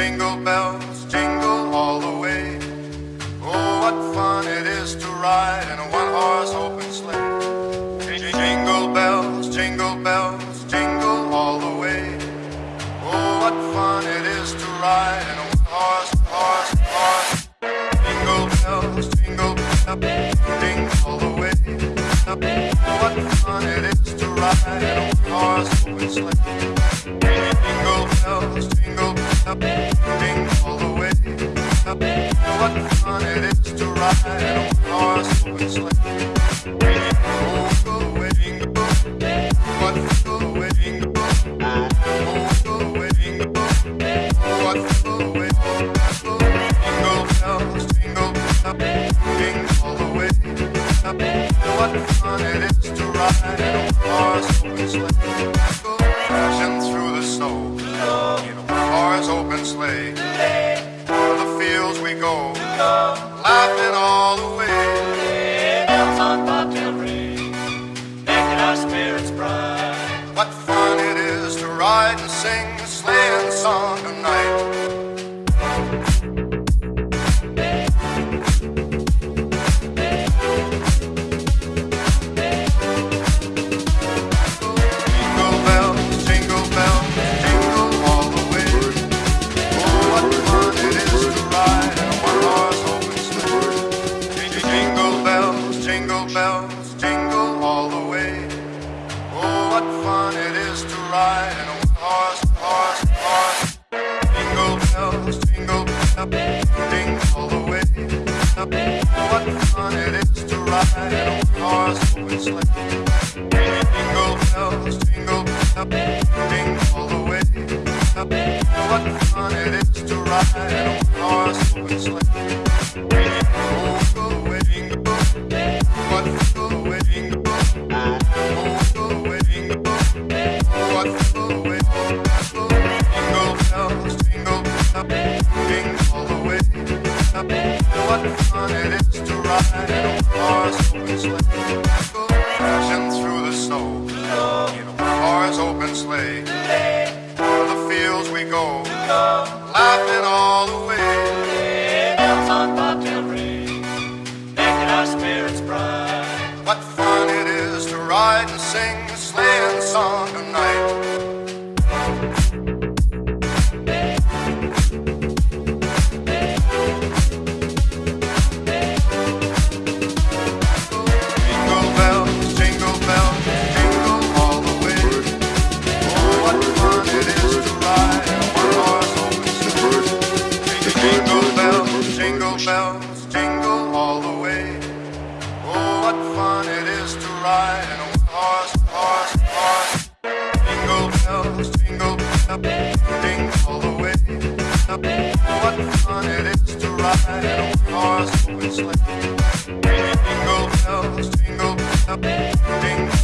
jingle bells, jingle all the way. Oh, what fun it is to ride in a one-horse open sleigh. Jingle bells, jingle bells, jingle all the way. Oh, what fun it is to ride in a one-horse, horse, horse. Jingle bells, jingle bells, jingle all the way. What fun it is to ride in a one-horse open sleigh. Jingle bells, jingle bells, jingle all the way. What fun it is to ride in a one-horse open sleigh. Open sleigh. The fields we go, laughing all the way. bells on bobtail ring, making our spirits bright. What fun it is to ride and sing a sleighing song tonight. Bells, jingle all the way. Oh, what fun it is to ride in a one-horse, horse, horse. Jingle bells, jingle bells, jingle all the way. What fun it is to ride in a one-horse open sleigh. Jingle bells, jingle bells, jingle all the way. What fun it is to ride in a What fun it is to ride in a one-horse open sleigh. Crashing through the snow in a one-horse open sleigh. O'er the fields we go, laughing all the way. bells on bobtail ring, making our spirits bright. What fun it is to ride and sing jingle bells, jingle all the way. Oh, what fun it is to ride in a one-horse, horse, horse. Jingle bells, jingle jingle all the way. What fun it is to ride in a one-horse open sleigh. Jingle bells, jingle jingle